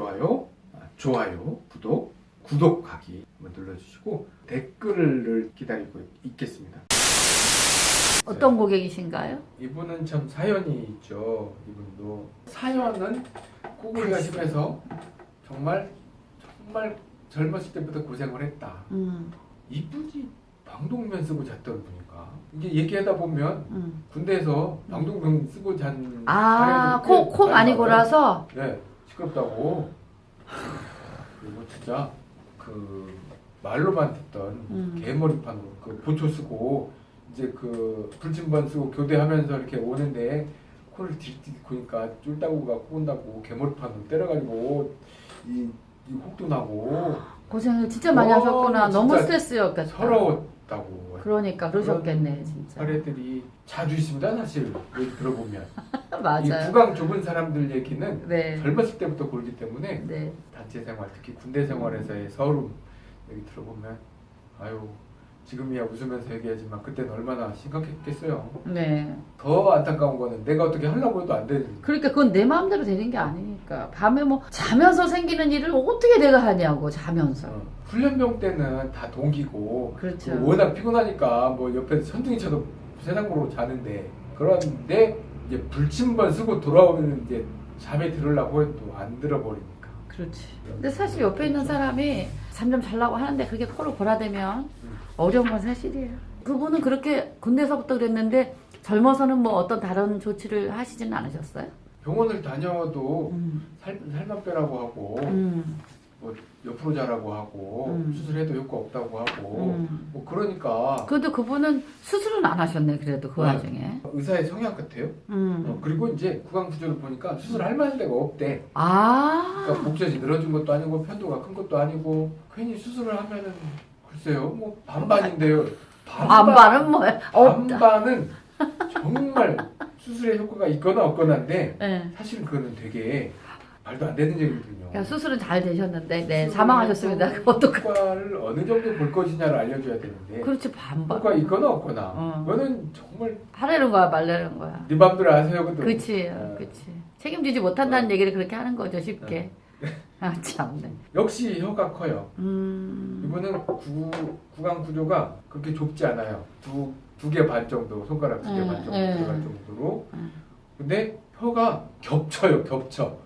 좋아요, 아, 좋아요, 구독, 구독하기 한번 눌러주시고 댓글을 기다리고 있겠습니다. 어떤 고객이신가요? 이분은 참 사연이 있죠. 이분도 사연은 코골이가 심해서 정말 정말 젊었을 때부터 고생을 했다. 음, 이분이 방독면 쓰고 잤던 분인가? 이게 얘기하다 보면 음. 군대에서 방독면 쓰고 잔 아, 코, 꽤코 많이 많이 골아서? 네, 시끄럽다고. 그리고 진짜 그 말로만 듣던 음. 개머리판으로 그 보초 쓰고 이제 그 불침번 쓰고 교대하면서 이렇게 오는데 코를 딜딜 고니까 쫄다구가 꼬은다고 개머리판으로 때려가지고 이, 이 혹도 나고 고생을 진짜 많이 어, 하셨구나. 너무 진짜 스트레스였겠다. 서러 웠다고. 그러니까 그러셨겠네, 진짜. 사례들이 자주 있습니다, 사실. 들어보면. 이 맞아요. 구강 좁은 사람들 얘기는 네. 젊었을 때부터 골기 때문에 네. 단체 생활, 특히 군대 생활에서의 서름 얘기 들어보면 아유 지금이야 웃으면서 얘기하지만 그때는 얼마나 심각했겠어요. 네. 더 안타까운 거는 내가 어떻게 하려고 해도 안 되는. 그러니까 그건 내 마음대로 되는 게 아니 니까. 밤에 뭐 자면서 생기는 일을 어떻게 내가 하냐고, 자면서. 어, 훈련병 때는 다 동기고 그렇죠. 그 워낙 피곤하니까 뭐 옆에서 천둥이 쳐도 세상으로 자는데 그런데 이제 불침번 쓰고 돌아오면 이제 잠에 들으려고 해도 안 들어버리니까. 그렇지. 근데 사실 옆에 있는 사람이 잠좀 자려고 하는데 그게 코를 골아대면 음. 어려운 건 사실이에요. 그분은 그렇게 군대에서부터 그랬는데 젊어서는 뭐 어떤 다른 조치를 하시지는 않으셨어요? 병원을 다녀도 음. 살, 살만 빼라고 하고 음. 뭐 옆으로 자라고 하고 음. 수술해도 효과 없다고 하고 음. 뭐 그러니까 그래도 그분은 수술은 안 하셨네, 그래도 그 네. 와중에. 의사의 성향 같아요. 음. 어, 그리고 이제 구강 구조를 보니까 수술할 만한 데가 없대. 아. 그러니까 목젖이 늘어진 것도 아니고 편도가 큰 것도 아니고 괜히 수술을 하면은 글쎄요 뭐 반반인데요. 반반은 뭐야? 반반은 정말 수술의 효과가 있거나 없거나인데 네. 사실은 그거는 되게 말도 안 되는 얘기거든요. 그러니까 수술은 잘 되셨는데, 네, 사망하셨습니다. 해서 그것도. 효과를 어느 정도 볼 것이냐를 알려줘야 되는데 그렇지, 반반. 효과 있거나 없거나 어. 그거는 정말 하려는 거야, 말려는 거야. 네 맘대로 아세요 그것도 그치, 어. 그치. 책임지지 못한다는 어. 얘기를 그렇게 하는 거죠, 쉽게. 아, 참네. 역시 혀가 커요 음. 이분은 구, 구강 구조가 그렇게 좁지 않아요 두 두 개 반 정도 손가락 두 개반 음, 정도 음. 들어갈 정도로 음. 근데 혀가 겹쳐요 겹쳐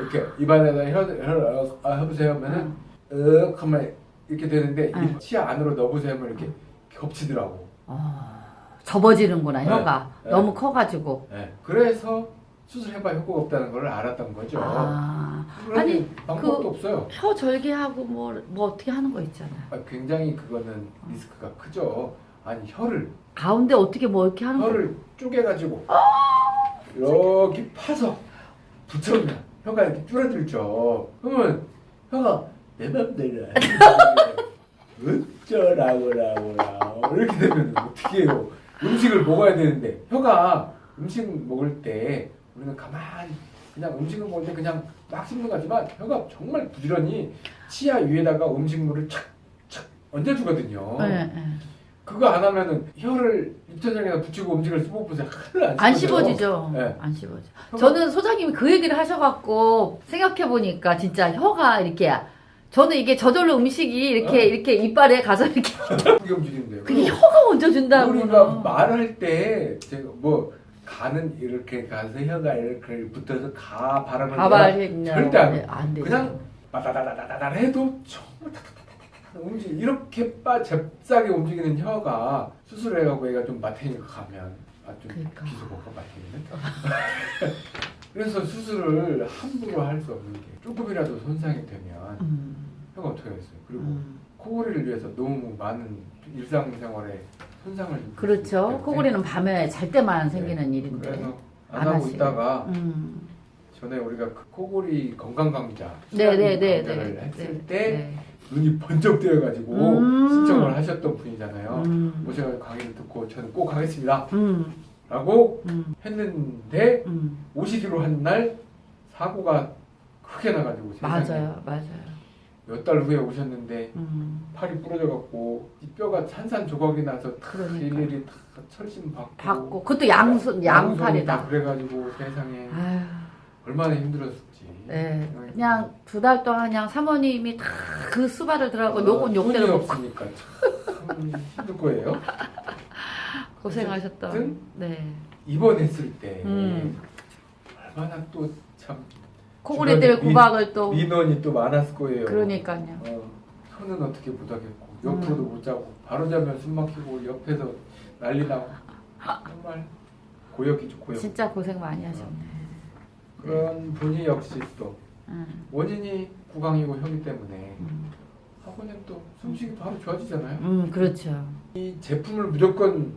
이렇게 입안에다 혀, 혀 아, 해보세요 하면은 윽 하면 이렇게 되는데 음. 이 치아 안으로 넣어보세요 하면 이렇게 겹치더라고 어, 접어지는구나, 네, 혀가. 네. 너무 커가지고. 예, 그래서 수술해봐 효과가 없다는 걸 알았던 거죠. 아, 아니, 방법도 그- 없어요. 혀 절개하고 뭐, 뭐 어떻게 하는 거 있잖아요. 아, 굉장히 그거는 리스크가 크죠. 아니 혀를 가운데 어떻게 뭐 이렇게 하는 거. 혀를 쪼개가지고 아, 이렇게 파서 붙여면 혀가 이렇게 줄어들죠. 그러면 혀가 내 맘대로 어쩌라고라고라 이렇게 되면 어떻게 해요? 음식을 먹어야 되는데 혀가 음식 먹을 때 우리는 가만히 그냥 음식을 먹을 때 그냥 막 씹는 거지만 혀가 정말 부지런히 치아 위에다가 음식물을 착착 얹어주거든요. 네, 네. 그거 안 하면은 혀를 입천장에다 붙이고 음식을 씹어보세요. 하늘 안, 안. 씹어지죠. 네. 안 씹어져. 혀가- 저는 소장님이 그 얘기를 하셔갖고 생각해 보니까 진짜 혀가 이렇게 저는 이게 저절로 음식이 이렇게 어. 이렇게 이빨에 가서 이렇게 그게 움직이는데요. 그게 혀가 얹어준다고. 우리가 말할 때 제가 뭐 가는 이렇게 가서 혀가 이렇게 붙어서 가 발음을 가발이 절대 안 네, 안 돼. 그냥 바다다다다다 해도 정말 움직 이렇게 빠 잽싸게 움직이는 혀가 수술해가고 얘가 좀 마탱이가 가면 아좀 그러니까. 비속어가 마탱이는 그래서 수술을 함부로 할 수 없는 게 조금이라도 손상이 되면 음, 혀가 어떻게 하겠어요 그리고 음. 코골이를 위해서 너무 많은 일상생활에 손상을 그렇죠. 코골이는 밤에 잘 때만 생기는 네. 일인데. 그래서 안 안 하고. 있다가 음. 전에 우리가 그 코골이 건강 강좌 네네네. 강좌를 했을 네, 때 네. 눈이 번쩍 뜨여가지고 음. 신청을 하셨던 분이잖아요. 음. 오셔서 강의를 듣고 저는 꼭 하겠습니다. 음. 라고 음. 했는데 음. 오시기로 한 날 사고가 크게 나가지고 세상에 맞아요, 맞아요. 몇 달 후에 오셨는데 음. 팔이 부러져갖고 이 뼈가 산산 조각이 나서 탁. 일일이 탁 철심 받고 받고 그것도 양손 다 양팔이다. 그래가지고 세상에 아유. 얼마나 힘들었을지 네, 그냥 두 달 동안 그냥 사모님이 다 그 수발을 들어가고 욕은 욕대로 먹고 없으니까 참 힘들 거예요. 고생하셨던. 네. 입원했을 때 음. 얼마나 또 참 코골이 때문에 민- 구박을 또. 민원이 또 많았을 거예요. 그러니까요. 어, 손은 어떻게 못 하겠고 옆으로도 못 자고 바로 자면 숨 막히고 옆에서 난리 나고 정말 고역이죠 고역. 진짜 고생 많이 하셨네. 그런 분이 역시 또 음, 원인이 구강이고 혀기 때문에 음, 하고는 또 숨쉬기 바로 좋아지잖아요. 음, 그렇죠. 이 제품을 무조건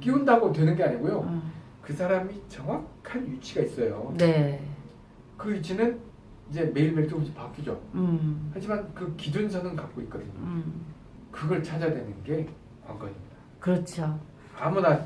끼운다고 되는 게 아니고요. 음, 그 사람이 정확한 위치가 있어요. 네. 그 위치는 이제 매일매일 조금씩 바뀌죠. 음, 하지만 그 기준선은 갖고 있거든요. 음, 그걸 찾아내는 게 관건입니다. 그렇죠. 아무나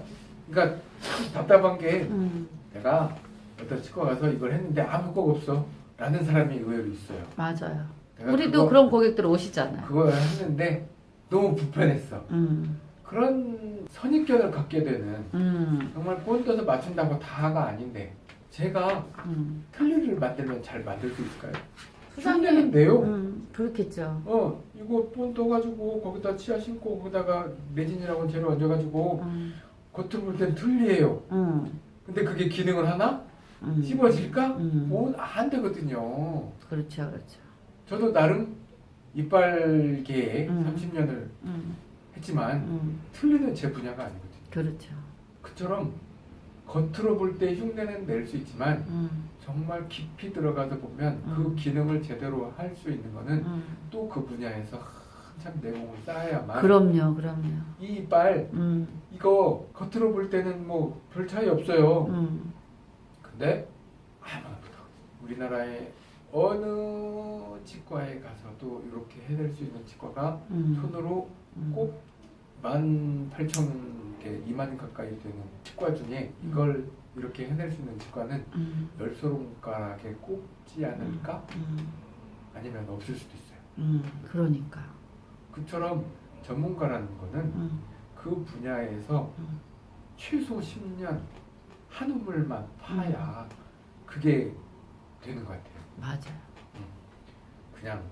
그러니까 참 답답한 게 음, 내가 어떤 치과 가서 이걸 했는데 아무 효과가 없어 라는 사람이 의외로 있어요. 맞아요. 우리도 그거, 그런 고객들 오시잖아요. 그걸 했는데 너무 불편했어. 음, 그런 선입견을 갖게 되는 음, 정말 본떠서 맞춘다고 다가 아닌데 제가 음. 틀니를 만들면 잘 만들 수 있을까요? 흉내는데요. 음, 그렇겠죠. 어 이거 본 떠가지고 거기다 치아 신고 거기다가 레진이라고 재료 얹어가지고 음, 겉으로 볼땐 틀니예요. 음, 근데 그게 기능을 하나? 음. 씹어질까? 음, 뭐안 되거든요. 그렇죠, 그렇죠. 저도 나름 이빨계에 음. 30년을 음, 했지만 음, 틀리는 제 분야가 아니거든요. 그렇죠. 그처럼 겉으로 볼 때 흉내는 낼 수 있지만 음, 정말 깊이 들어가서 보면 음. 그 기능을 제대로 할 수 있는 거는 음. 또그 분야에서 한참 내공을 쌓아야만 그럼요, 그럼요. 이 이빨 음, 이거 겉으로 볼 때는 뭐 별 차이 없어요. 음, 근데 아무것도 우리나라의 어느 치과에 가서도 이렇게 해낼 수 있는 치과가 음. 손으로 음. 꼭 18,000개, 2만 가까이 되는 치과 중에 음. 이걸 이렇게 해낼 수 있는 치과는 음, 열 손가락에 꼽지 않을까? 음, 아니면 없을 수도 있어요. 음, 그러니까. 그처럼 전문가라는 거는 음, 그 분야에서 음. 최소 10년 한 우물만 파야 그게 되는 것 같아요. 맞아요. 그냥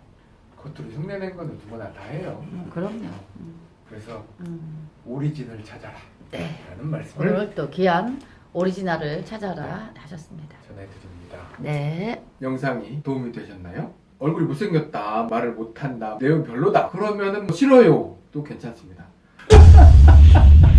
겉으로 흉내낸 거는 누구나 다 해요. 음, 그럼요. 음, 그래서 음. 오리진을 찾아라 네. 라는 말씀을 오늘 또 귀한 오리지널을 찾아라 하셨습니다. 전해드립니다. 네. 영상이 도움이 되셨나요? 얼굴이 못생겼다, 말을 못한다, 내용 별로다 그러면은 뭐 싫어요 또 괜찮습니다.